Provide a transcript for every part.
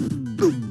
Bum.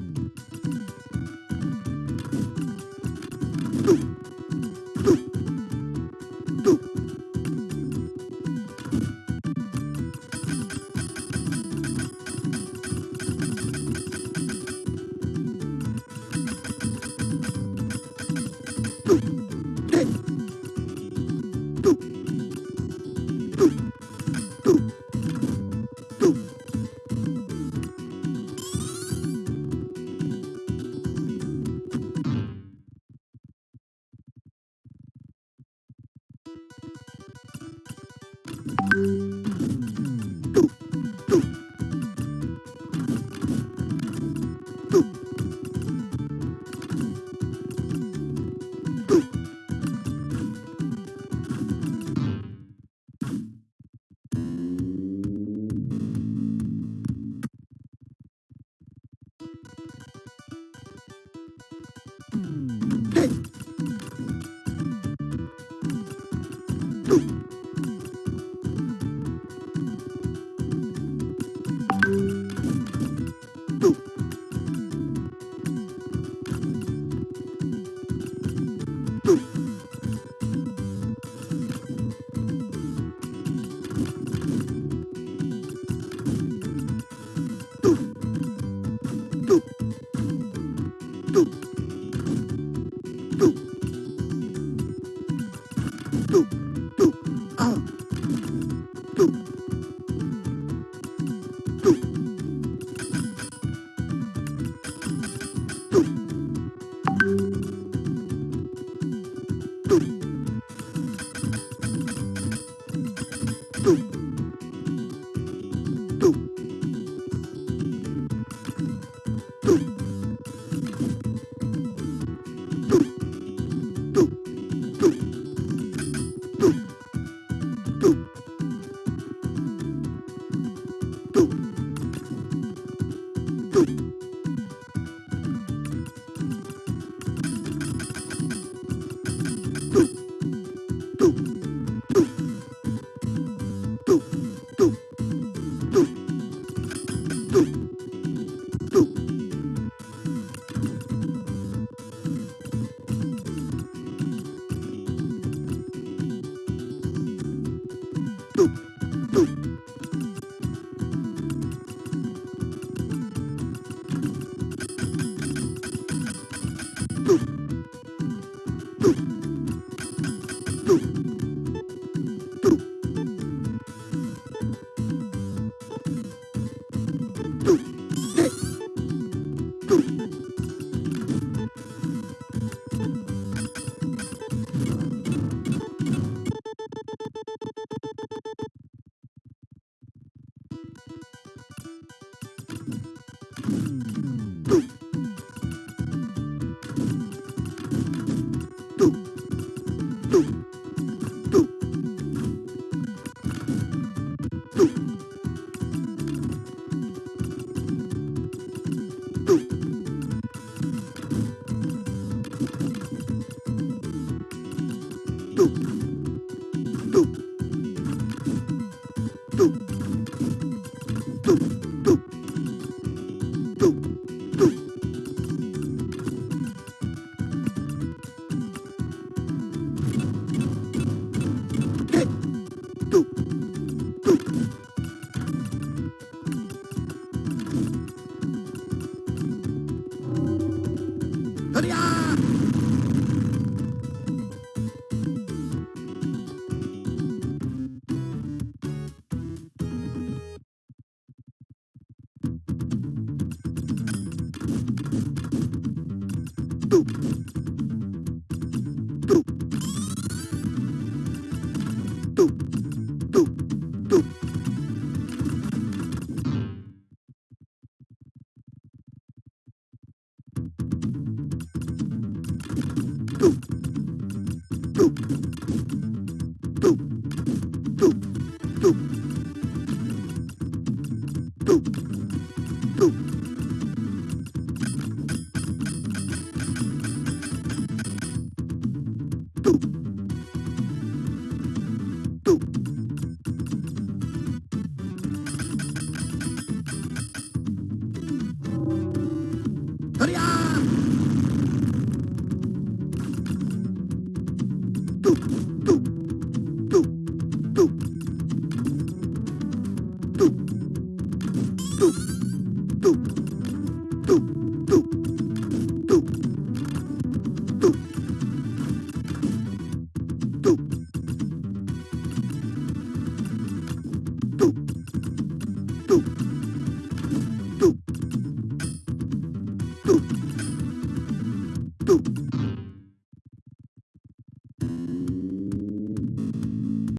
you Boop. Hurrah! Boop. Boop.